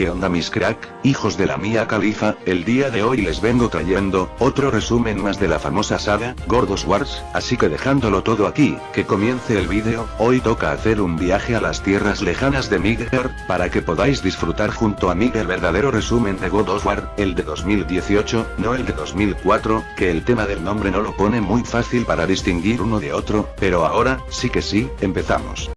¿Qué onda mis crack, hijos de la mía califa? El día de hoy les vengo trayendo, otro resumen más de la famosa saga, Gordos Wars, así que dejándolo todo aquí, que comience el vídeo, hoy toca hacer un viaje a las tierras lejanas de Migger, para que podáis disfrutar junto a mí el verdadero resumen de God of War, el de 2018, no el de 2004, que el tema del nombre no lo pone muy fácil para distinguir uno de otro, pero ahora, sí que sí, empezamos.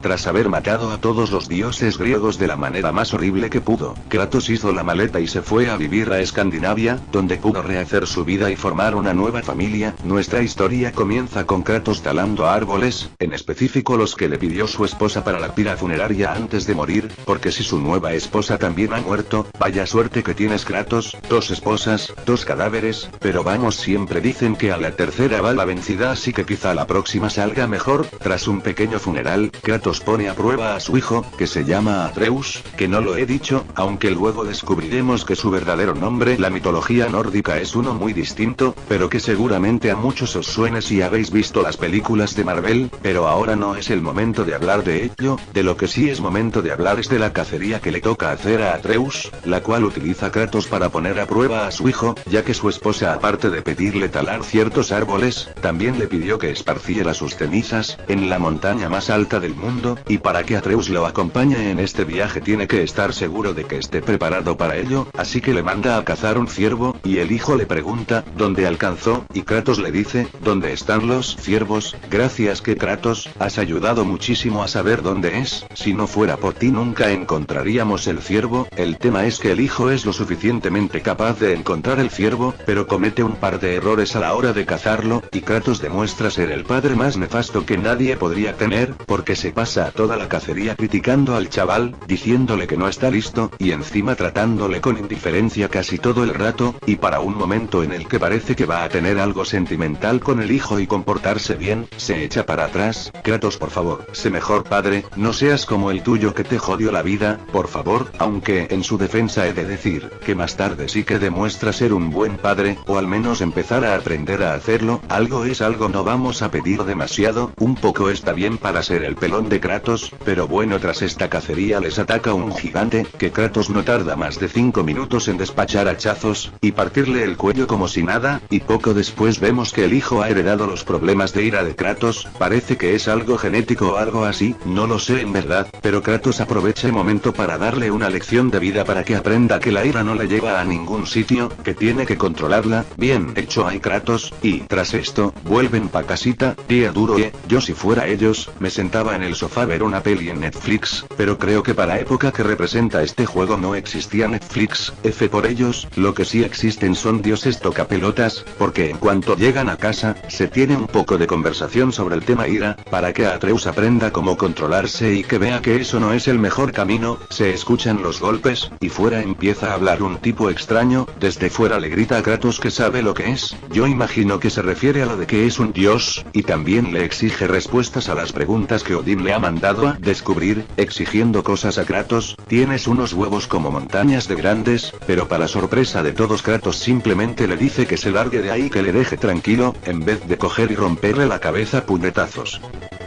Tras haber matado a todos los dioses griegos de la manera más horrible que pudo, Kratos hizo la maleta y se fue a vivir a Escandinavia, donde pudo rehacer su vida y formar una nueva familia. Nuestra historia comienza con Kratos talando árboles, en específico los que le pidió su esposa para la pira funeraria antes de morir, porque si su nueva esposa también ha muerto, vaya suerte que tienes Kratos, dos esposas, dos cadáveres, pero vamos siempre dicen que a la tercera va la vencida así que quizá la próxima salga mejor, tras un pequeño funeral, Kratos pone a prueba a su hijo, que se llama Atreus, que no lo he dicho, aunque luego descubriremos que su verdadero nombre la mitología nórdica es uno muy distinto, pero que seguramente a muchos os suene si habéis visto las películas de Marvel, pero ahora no es el momento de hablar de ello, de lo que sí es momento de hablar es de la cacería que le toca hacer a Atreus, la cual utiliza Kratos para poner a prueba a su hijo, ya que su esposa aparte de pedirle talar ciertos árboles, también le pidió que esparciera sus cenizas, en la montaña más alta del mundo, y para que Atreus lo acompañe en este viaje tiene que estar seguro de que esté preparado para ello, así que le manda a cazar un ciervo, y el hijo le pregunta, ¿dónde alcanzó? Y Kratos le dice, ¿dónde están los ciervos? Gracias que Kratos, has ayudado muchísimo a saber dónde es, si no fuera por ti nunca encontraríamos el ciervo, el tema es que el hijo es lo suficientemente capaz de encontrar el ciervo, pero comete un par de errores a la hora de cazarlo, y Kratos demuestra ser el padre más nefasto que nadie podría tener, porque se pasa a toda la cacería criticando al chaval, diciéndole que no está listo, y encima tratándole con indiferencia casi todo el rato, y para un momento en el que parece que va a tener algo sentimental con el hijo y comportarse bien, se echa para atrás, Kratos por favor, sé mejor padre, no seas como el tuyo que te jodió la vida, por favor, aunque en su defensa he de decir, que más tarde sí que demuestra ser un buen padre, o al menos empezar a aprender a hacerlo, algo es algo no vamos a pedir demasiado, un poco está bien para ser el pelón de Kratos, pero bueno tras esta cacería les ataca un gigante, que Kratos no tarda más de 5 minutos en despachar hachazos, y partirle el cuello como si nada, y poco después vemos que el hijo ha heredado los problemas de ira de Kratos, parece que es algo genético o algo así, no lo sé en verdad, pero Kratos aprovecha el momento para darle una lección de vida para que aprenda que la ira no le lleva a ningún sitio, que tiene que controlarla, bien hecho hay Kratos, y tras esto, vuelven pa casita, día duro y, yo si fuera ellos, me sentaba en el sofá a ver una peli en Netflix, pero creo que para época que representa este juego no existía Netflix, F por ellos, lo que sí existen son dioses tocapelotas, porque en cuanto llegan a casa, se tiene un poco de conversación sobre el tema ira, para que Atreus aprenda cómo controlarse y que vea que eso no es el mejor camino, se escuchan los golpes, y fuera empieza a hablar un tipo extraño, desde fuera le grita a Kratos que sabe lo que es, yo imagino que se refiere a lo de que es un dios, y también le exige respuestas a las preguntas que Odin le mandado a descubrir, exigiendo cosas a Kratos, tienes unos huevos como montañas de grandes, pero para sorpresa de todos Kratos simplemente le dice que se largue de ahí que le deje tranquilo, en vez de coger y romperle la cabeza puñetazos.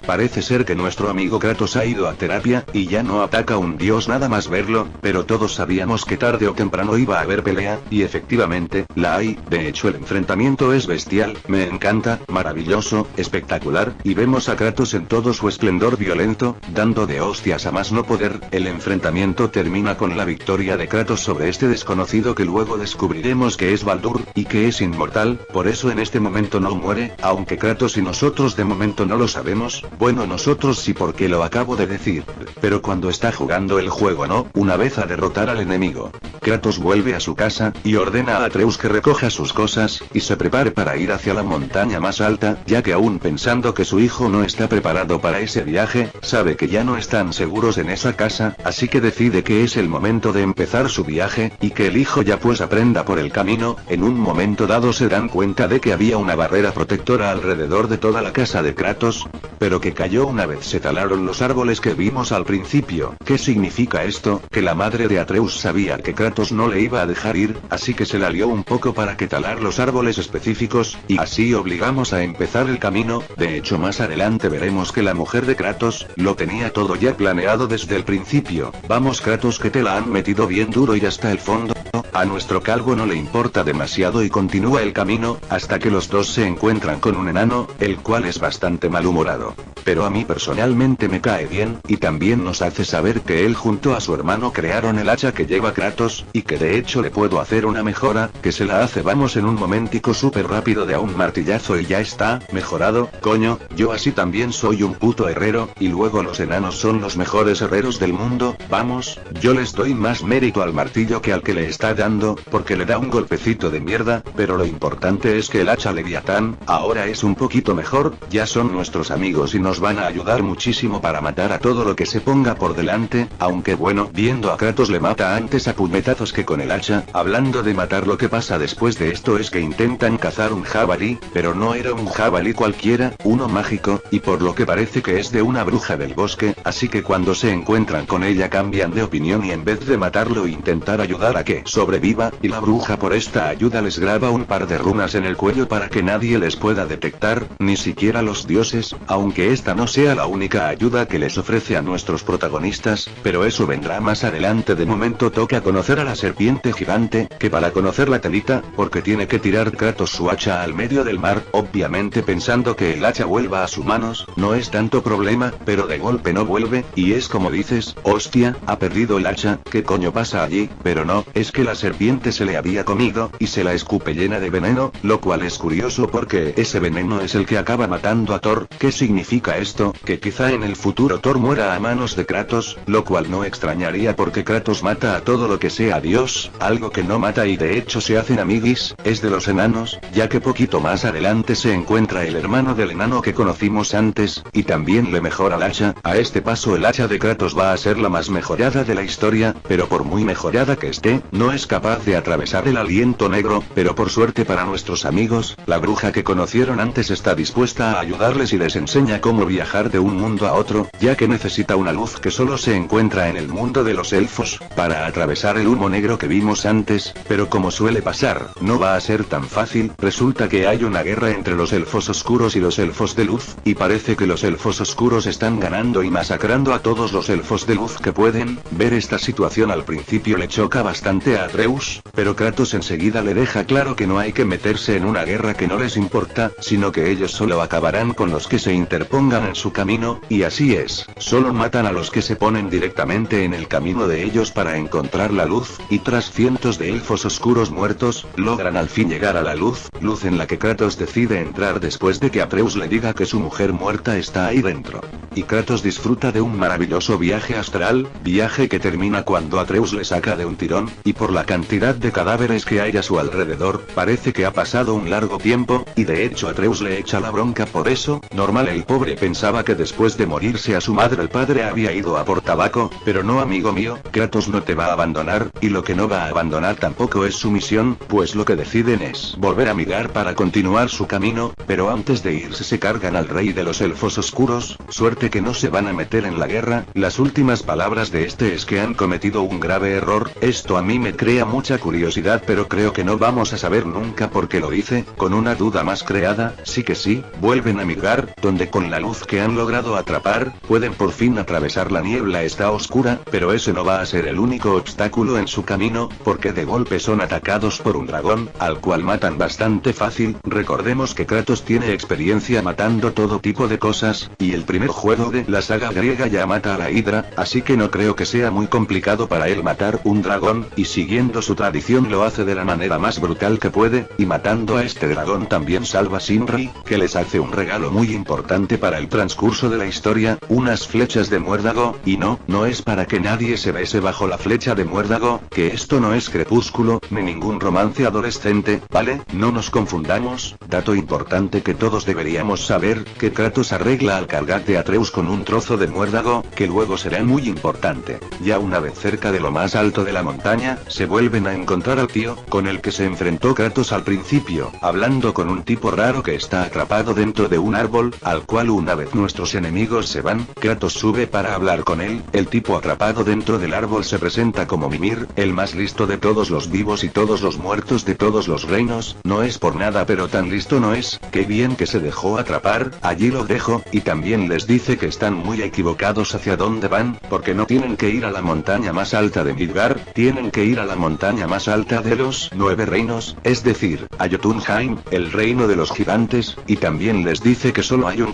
Parece ser que nuestro amigo Kratos ha ido a terapia, y ya no ataca un dios nada más verlo, pero todos sabíamos que tarde o temprano iba a haber pelea, y efectivamente, la hay, de hecho el enfrentamiento es bestial, me encanta, maravilloso, espectacular, y vemos a Kratos en todo su esplendor violento, dando de hostias a más no poder, el enfrentamiento termina con la victoria de Kratos sobre este desconocido que luego descubriremos que es Baldur, y que es inmortal, por eso en este momento no muere, aunque Kratos y nosotros de momento no lo sabemos, bueno nosotros sí porque lo acabo de decir. Pero cuando está jugando el juego no, una vez a derrotar al enemigo. Kratos vuelve a su casa, y ordena a Atreus que recoja sus cosas, y se prepare para ir hacia la montaña más alta, ya que aún pensando que su hijo no está preparado para ese viaje, sabe que ya no están seguros en esa casa, así que decide que es el momento de empezar su viaje, y que el hijo ya pues aprenda por el camino, en un momento dado se dan cuenta de que había una barrera protectora alrededor de toda la casa de Kratos, pero que cayó una vez se talaron los árboles que vimos al principio. ¿Qué significa esto? Que la madre de Atreus sabía que Kratos no le iba a dejar ir, así que se la lió un poco para que talar los árboles específicos, y así obligamos a empezar el camino, de hecho más adelante veremos que la mujer de Kratos, lo tenía todo ya planeado desde el principio. Vamos Kratos que te la han metido bien duro y hasta el fondo. A nuestro calvo no le importa demasiado y continúa el camino, hasta que los dos se encuentran con un enano, el cual es bastante malhumorado. Pero a mí personalmente me cae bien, y también nos hace saber que él junto a su hermano crearon el hacha que lleva Kratos, y que de hecho le puedo hacer una mejora, que se la hace vamos en un momentico súper rápido de a un martillazo y ya está, mejorado, coño, yo así también soy un puto herrero, y luego los enanos son los mejores herreros del mundo, vamos, yo les doy más mérito al martillo que al que le está dando, porque le da un golpecito de mierda, pero lo importante es que el hacha Leviatán, ahora es un poquito mejor, ya son nuestros amigos y nos van a ayudar muchísimo para matar a todo lo que se ponga por delante, aunque bueno, viendo a Kratos le mata antes a puñetazos que con el hacha, hablando de matar lo que pasa después de esto es que intentan cazar un jabalí, pero no era un jabalí cualquiera, uno mágico, y por lo que parece que es de una bruja del bosque, así que cuando se encuentran con ella cambian de opinión y en vez de matarlo intentar ayudar a que sobreviva, y la bruja por esta ayuda les graba un par de runas en el cuello para que nadie les pueda detectar, ni siquiera los dioses, aunque esta no sea la única ayuda que les ofrece a nuestros protagonistas, pero eso vendrá más adelante de momento toca conocer a la serpiente gigante, que para conocer la telita, porque tiene que tirar Kratos su hacha al medio del mar, obviamente pensando que el hacha vuelva a sus manos, no es tanto problema, pero de golpe no vuelve, y es como dices, hostia, ha perdido el hacha, ¿qué coño pasa allí? Pero no, es que la serpiente se le había comido, y se la escupe llena de veneno, lo cual es curioso porque ese veneno es el que acaba matando a Thor, ¿qué significa esto? Que quizá en el futuro Thor muera a manos de Kratos, lo cual no extrañaría porque Kratos mata a todo lo que sea Dios, algo que no mata y de hecho se hacen amiguis, es de los enanos, ya que poquito más adelante se encuentra el hermano del enano que conocimos antes, y también le mejora el hacha, a este paso el hacha de Kratos va a ser la más mejorada de la historia, pero por muy mejorada que esté, no es capaz de atravesar el aliento negro, pero por suerte para nuestros amigos, la bruja que conocieron antes está dispuesta a ayudarles y les enseña cómo viajar de un mundo a otro, ya que necesita una luz que solo se encuentra en el mundo de los elfos, para atravesar el humo negro que vimos antes, pero como suele pasar, no va a ser tan fácil, resulta que hay una guerra entre los elfos oscuros y los elfos de luz, y parece que los elfos oscuros están ganando y masacrando a todos los elfos de luz que pueden, ver esta situación al principio le choca bastante a Atreus, pero Kratos enseguida le deja claro que no hay que meterse en una guerra que no les importa, sino que ellos solo acabarán con los que se interpongan en su camino, y así es, solo matan a los que se ponen directamente en el camino de ellos para encontrar la luz, y tras cientos de elfos oscuros muertos, logran al fin llegar a la luz, luz en la que Kratos decide entrar después de que Atreus le diga que su mujer muerta está ahí dentro. Y Kratos disfruta de un maravilloso viaje astral, viaje que termina cuando Atreus le saca de un tirón, y por la cantidad de cadáveres que hay a su alrededor, parece que ha pasado un largo tiempo, y de hecho Atreus le echa la bronca por eso, normal el pobre pensaba que después de morirse a su madre el padre había ido a por tabaco, pero no amigo mío, Kratos no te va a abandonar, y lo que no va a abandonar tampoco es su misión, pues lo que deciden es volver a mirar para continuar su camino, pero antes de irse se cargan al rey de los elfos oscuros, suerte que no se van a meter en la guerra, las últimas palabras de este es que han cometido un grave error, esto a mí me crea mucha curiosidad pero creo que no vamos a saber nunca por qué lo dice, con una duda más creada, sí que sí, vuelven a migrar, donde con la luz que han logrado atrapar, pueden por fin atravesar la niebla está oscura, pero ese no va a ser el único obstáculo en su camino, porque de golpe son atacados por un dragón, al cual matan bastante fácil, recordemos que Kratos tiene experiencia matando todo tipo de cosas, y el primer juego de la saga griega ya mata a la hidra, así que no creo que sea muy complicado para él matar un dragón, y siguiendo su tradición lo hace de la manera más brutal que puede, y matando a este dragón también salva a Sinri, que les hace un regalo muy importante para el transcurso de la historia, unas flechas de muérdago, y no, no es para que nadie se bese bajo la flecha de muérdago, que esto no es crepúsculo, ni ningún romance adolescente, ¿vale? No nos confundamos, dato importante que todos deberíamos saber, que Kratos arregla al cargar de Atreus con un trozo de muérdago, que luego será muy importante. Ya una vez cerca de lo más alto de la montaña, se vuelven a encontrar al tío, con el que se enfrentó Kratos al principio, hablando con un tipo raro que está atrapado dentro de un árbol, al cual una vez nuestros enemigos se van, Kratos sube para hablar con él, el tipo atrapado dentro del árbol se presenta como Mimir, el más listo de todos los vivos y todos los muertos de todos los reinos, no es por nada pero tan listo no es, qué bien que se dejó atrapar, allí lo dejo, y también les dice que están muy equivocados hacia dónde van, porque no tienen que ir a la montaña más alta de Midgar, tienen que ir a la montaña más alta de los nueve reinos, es decir, a Jotunheim, el reino de los gigantes, y también les dice que solo hay un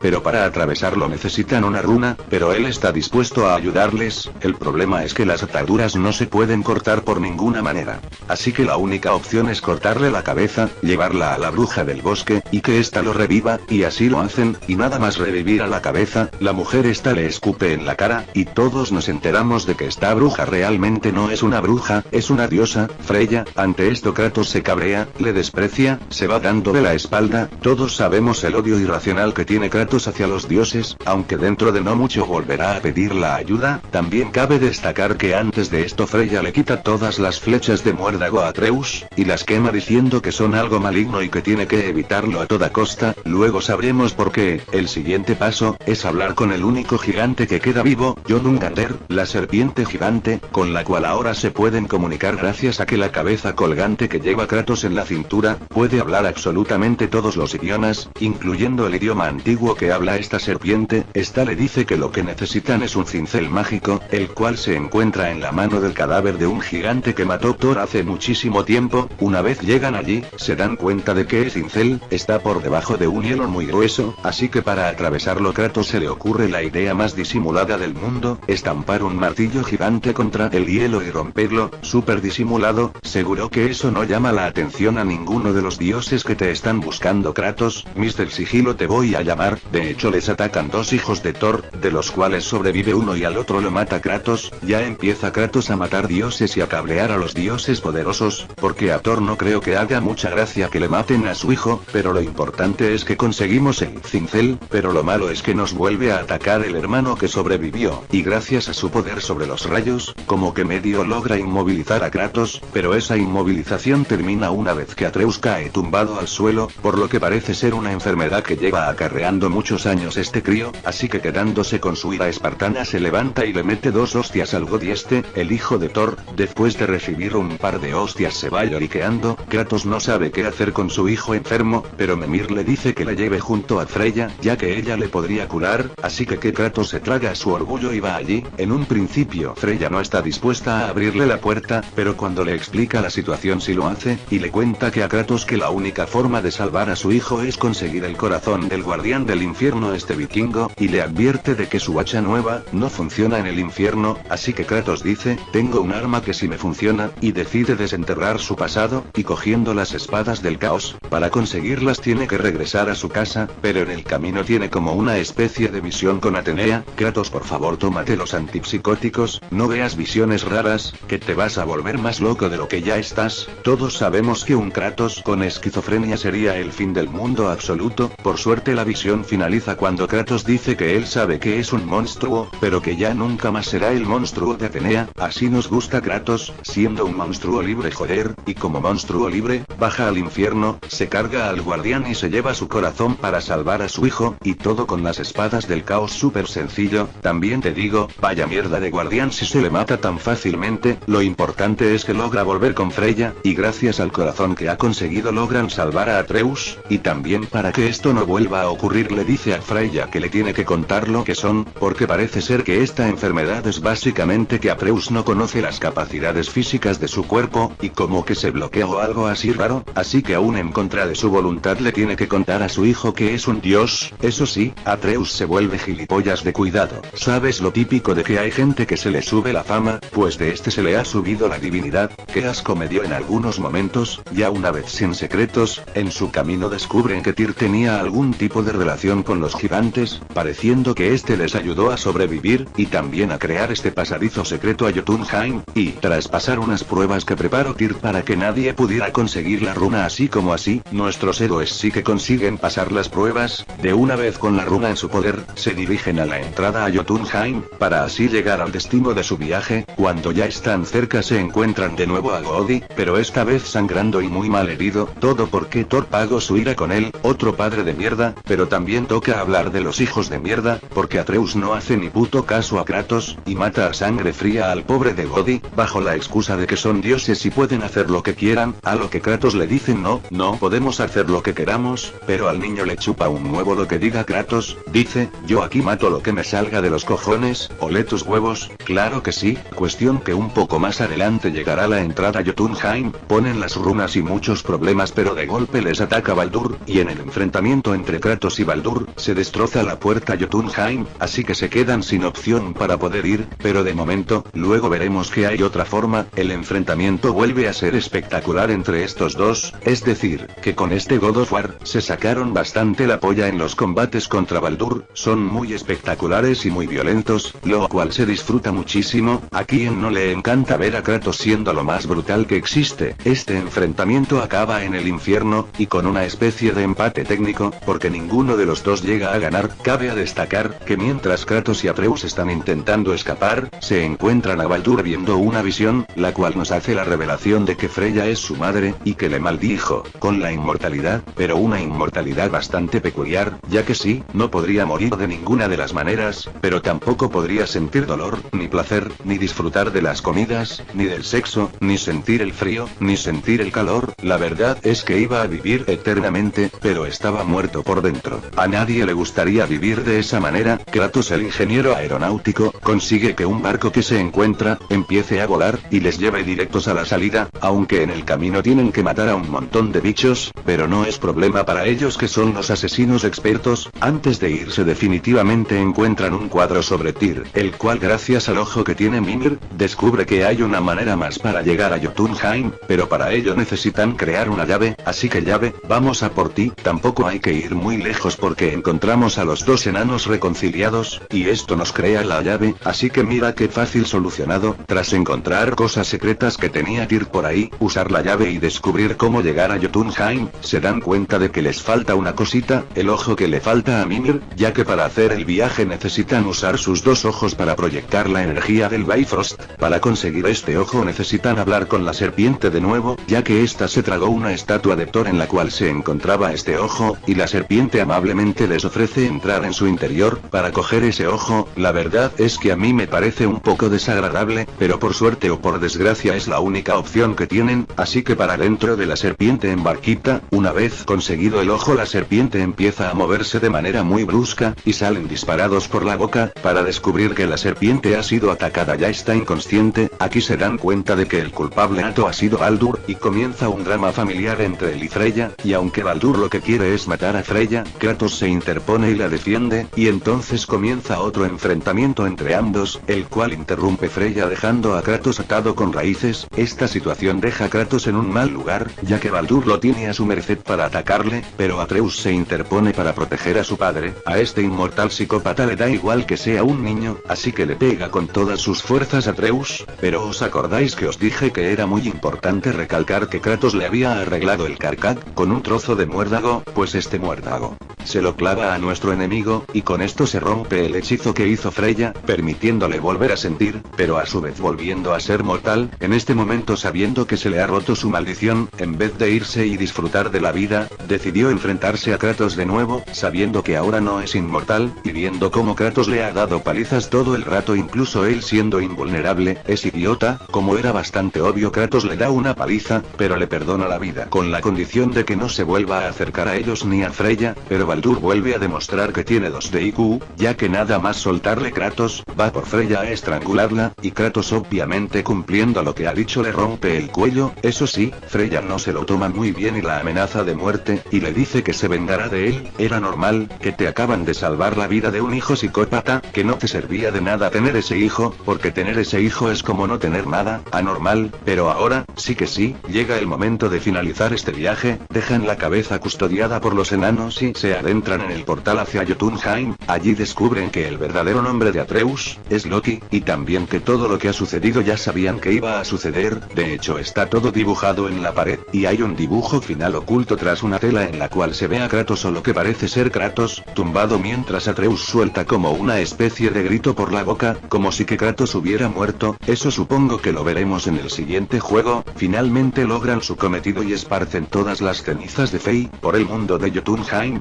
pero para atravesarlo necesitan una runa, pero él está dispuesto a ayudarles, el problema es que las ataduras no se pueden cortar por ninguna manera. Así que la única opción es cortarle la cabeza, llevarla a la bruja del bosque, y que ésta lo reviva, y así lo hacen, y nada más revivir a la cabeza, la mujer esta le escupe en la cara, y todos nos enteramos de que esta bruja realmente no es una bruja, es una diosa, Freya, ante esto Kratos se cabrea, le desprecia, se va dando de la espalda, todos sabemos el odio irracional que tiene Kratos hacia los dioses, aunque dentro de no mucho volverá a pedir la ayuda, también cabe destacar que antes de esto Freya le quita todas las flechas de muérdago a Atreus, y las quema diciendo que son algo maligno y que tiene que evitarlo a toda costa, luego sabremos por qué, el siguiente paso, es hablar con el único gigante que queda vivo, Jormungandr, la serpiente gigante, con la cual ahora se pueden comunicar gracias a que la cabeza colgante que lleva Kratos en la cintura, puede hablar absolutamente todos los idiomas, incluyendo el idioma antiguo que habla esta serpiente, esta le dice que lo que necesitan es un cincel mágico, el cual se encuentra en la mano del cadáver de un gigante que mató Thor hace muchísimo tiempo, una vez llegan allí, se dan cuenta de que el cincel, está por debajo de un hielo muy grueso, así que para atravesarlo Kratos se le ocurre la idea más disimulada del mundo, estampar un martillo gigante contra el hielo y romperlo, súper disimulado, seguro que eso no llama la atención a ninguno de los dioses que te están buscando Kratos, Mr. Sigilo te voy a llamar, de hecho les atacan dos hijos de Thor, de los cuales sobrevive uno y al otro lo mata Kratos, ya empieza Kratos a matar dioses y a cabrear a los dioses poderosos, porque a Thor no creo que haga mucha gracia que le maten a su hijo, pero lo importante es que conseguimos el cincel, pero lo malo es que nos vuelve a atacar el hermano que sobrevivió, y gracias a su poder sobre los rayos, como que medio logra inmovilizar a Kratos, pero esa inmovilización termina una vez que Atreus cae tumbado al suelo, por lo que parece ser una enfermedad que lleva acarreando muchos años este crío, así que quedándose con su ira espartana se levanta y le mete dos hostias al God este, el hijo de Thor, después de recibir un par de hostias se va lloriqueando, Kratos no sabe qué hacer con su hijo enfermo, pero Memir le dice que la lleve junto a Freya, ya que ella le podría curar, así que que Kratos se traga su orgullo y va allí, en un principio Freya no está dispuesta a abrirle la puerta, pero cuando le explica la situación sí lo hace, y le cuenta que a Kratos que la única forma de salvar a su hijo es conseguir el corazón del guardián del infierno este vikingo, y le advierte de que su hacha nueva, no funciona en el infierno, así que Kratos dice, tengo un arma que sí me funciona, y decide desenterrar su pasado, y cogiendo las espadas del caos, para conseguirlas tiene que regresar a su casa, pero en el camino tiene como una especie de visión con Atenea, Kratos por favor tómate los antipsicóticos, no veas visiones raras, que te vas a volver más loco de lo que ya estás, todos sabemos que un Kratos con esquizofrenia sería el fin del mundo absoluto, por suerte la visión finaliza cuando Kratos dice que él sabe que es un monstruo, pero que ya nunca más será el monstruo de Atenea, así nos gusta Kratos, siendo un monstruo libre joder, y como monstruo libre, baja al infierno, se carga al guardián y se lleva su corazón para salvar a su hijo, y todo con las espadas del caos súper sencillo, también te digo, vaya mierda de guardián si se le mata tan fácilmente, lo importante es que logra volver con Freya, y gracias al corazón que ha conseguido logran salvar a Atreus, y también para que esto no vuelva a ocurrir le dice a Freya que le tiene que contar lo que son, porque parece ser que esta enfermedad es básicamente que Atreus no conoce las capacidades físicas de su cuerpo, y como que se bloquea o algo así raro, así que aún en contra de su voluntad le tiene que contar a su hijo que es un dios, eso sí, Atreus se vuelve gilipollas de cuidado. ¿Sabes lo típico de que hay gente que se le sube la fama? Pues de este se le ha subido la divinidad, que asco me dio en algunos momentos, ya una vez sin secretos, en su camino descubren que Tyr tenía algún tipo de relación con los gigantes, pareciendo que este les ayudó a sobrevivir, y también a crear este pasadizo secreto a Jotunheim, y tras pasar unas pruebas que preparó Tyr para que nadie pudiera conseguir la runa así como así, nuestros héroes sí que consiguen pasar las pruebas, de una vez con la runa en su poder, se dirigen a la entrada a Jotunheim, para así llegar al destino de su viaje, cuando ya están cerca se encuentran de nuevo a Godi, pero esta vez sangrando y muy mal herido, todo porque Thor pagó su ira con él, otro padre de mierda, pero también toca hablar de los hijos de mierda, porque Atreus no hace ni puto caso a Kratos, y mata a sangre fría al pobre de Godi, bajo la excusa de que son dioses y pueden hacer lo que quieran, a lo que Kratos le dice no, no podemos hacer lo que queramos, pero al niño le chupa un nuevo lo que diga Kratos, dice, yo aquí mato lo que me salga de los cojones, ole tus huevos, claro que sí, cuestión que un poco más adelante llegará la entrada Jotunheim, ponen las runas y muchos problemas pero de golpe les ataca Baldur, y en el enfrentamiento entre Kratos y Baldur, se destroza la puerta Jotunheim, así que se quedan sin opción para poder ir, pero de momento, luego veremos que hay otra forma, el enfrentamiento vuelve a ser espectacular entre estos dos, es decir, que con este God of War, se sacaron bastante la polla en los combates contra Baldur, son muy espectaculares y muy violentos, lo cual se disfruta muchísimo, a quien no le encanta ver a Kratos siendo lo más brutal que existe, este enfrentamiento acaba en el infierno, y con una especie de empate técnico, porque ninguno de los dos llega a ganar, cabe a destacar, que mientras Kratos y Atreus están intentando escapar, se encuentran a Baldur viendo una visión, la cual nos hace la revelación de que Freya es su madre, y que le maldijo, con la inmortalidad, pero una inmortalidad bastante peculiar, ya que sí, no podría morir de ninguna de las maneras, pero tampoco podría sentir dolor, ni placer, ni disfrutar de las comidas, ni del sexo, ni sentir el frío, ni sentir el calor, la verdad es que iba a vivir eternamente, pero estaba muerto por dentro. A nadie le gustaría vivir de esa manera, Kratos el ingeniero aeronáutico, consigue que un barco que se encuentra, empiece a volar, y les lleve directos a la salida, aunque en el camino tienen que matar a un montón de bichos, pero no es problema para ellos que son los asesinos expertos, antes de irse definitivamente encuentran un cuadro sobre Tyr, el cual gracias al ojo que tiene Mimir, descubre que hay una manera más para llegar a Jotunheim, pero para ello necesitan crear una llave, así que llave, vamos a por ti, tampoco hay que ir muy lejos porque encontramos a los dos enanos reconciliados, y esto nos crea la llave, así que mira qué fácil solucionado, tras encontrar cosas secretas que tenía Tyr por ahí, usar la llave y descubrir cómo llegar a Jotunheim, se dan cuenta de que les falta una cosita, el ojo que le falta a Mimir, ya que para hacer el viaje necesitan usar sus dos ojos para proyectar la energía del Bifrost, para conseguir este ojo necesitan hablar con la serpiente de nuevo, ya que ésta se tragó una estatua de Thor en la cual se encontraba este ojo, y la serpiente les ofrece entrar en su interior, para coger ese ojo, la verdad es que a mí me parece un poco desagradable, pero por suerte o por desgracia es la única opción que tienen, así que para dentro de la serpiente en barquita, una vez conseguido el ojo la serpiente empieza a moverse de manera muy brusca, y salen disparados por la boca, para descubrir que la serpiente ha sido atacada. Ya está inconsciente, aquí se dan cuenta de que el culpable nato ha sido Baldur, y comienza un drama familiar entre él y Freya, y aunque Baldur lo que quiere es matar a Freya, Kratos se interpone y la defiende, y entonces comienza otro enfrentamiento entre ambos, el cual interrumpe Freya dejando a Kratos atado con raíces, esta situación deja a Kratos en un mal lugar, ya que Baldur lo tiene a su merced para atacarle, pero Atreus se interpone para proteger a su padre, a este inmortal psicópata le da igual que sea un niño, así que le pega con todas sus fuerzas a Atreus, pero os acordáis que os dije que era muy importante recalcar que Kratos le había arreglado el carcaj, con un trozo de muérdago, pues este muérdago, se lo clava a nuestro enemigo, y con esto se rompe el hechizo que hizo Freya, permitiéndole volver a sentir, pero a su vez volviendo a ser mortal, en este momento sabiendo que se le ha roto su maldición, en vez de irse y disfrutar de la vida, decidió enfrentarse a Kratos de nuevo, sabiendo que ahora no es inmortal, y viendo cómo Kratos le ha dado palizas todo el rato incluso él siendo invulnerable, es idiota, como era bastante obvio Kratos le da una paliza, pero le perdona la vida con la condición de que no se vuelva a acercar a ellos ni a Freya, pero Baldur vuelve a demostrar que tiene dos de IQ, ya que nada más soltarle Kratos, va por Freya a estrangularla, y Kratos obviamente cumpliendo lo que ha dicho le rompe el cuello, eso sí, Freya no se lo toma muy bien y la amenaza de muerte, y le dice que se vengará de él, era normal, que te acaban de salvar la vida de un hijo psicópata, que no te servía de nada tener ese hijo, porque tener ese hijo es como no tener nada, anormal, pero ahora, sí que sí, llega el momento de finalizar este viaje, dejan la cabeza custodiada por los enanos y se adentran en el portal hacia Jotunheim, allí descubren que el verdadero nombre de Atreus, es Loki, y también que todo lo que ha sucedido ya sabían que iba a suceder, de hecho está todo dibujado en la pared, y hay un dibujo final oculto tras una tela en la cual se ve a Kratos o lo que parece ser Kratos, tumbado mientras Atreus suelta como una especie de grito por la boca, como si que Kratos hubiera muerto, eso supongo que lo veremos en el siguiente juego, finalmente logran su cometido y esparcen todas las cenizas de Fei, por el mundo de Jotunheim,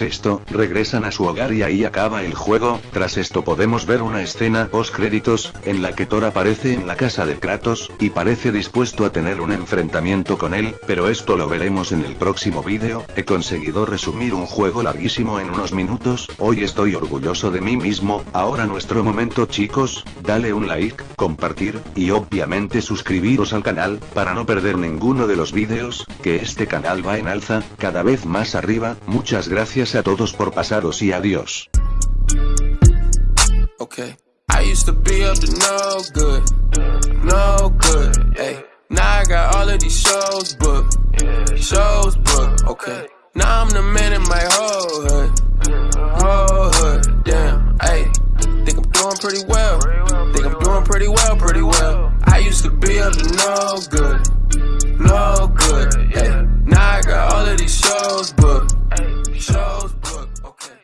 esto, regresan a su hogar y ahí acaba el juego, tras esto podemos ver una escena post créditos, en la que Thor aparece en la casa de Kratos, y parece dispuesto a tener un enfrentamiento con él, pero esto lo veremos en el próximo vídeo, he conseguido resumir un juego larguísimo en unos minutos, hoy estoy orgulloso de mí mismo, ahora nuestro momento chicos, dale un like, compartir, y obviamente suscribiros al canal, para no perder ninguno de los vídeos, que este canal va en alza, cada vez más arriba, muchas gracias Gracias a todos por pasaros y adiós. Okay. I used to be up to no good, no good. Now I got all of these shows booked, shows booked, okay. Now I'm the man in my whole hood, whole hood, damn. Think I'm doing pretty well, think I'm doing pretty well, pretty well. I used to be up to no good, no good. Now I got all of these shows booked shows booked. Okay.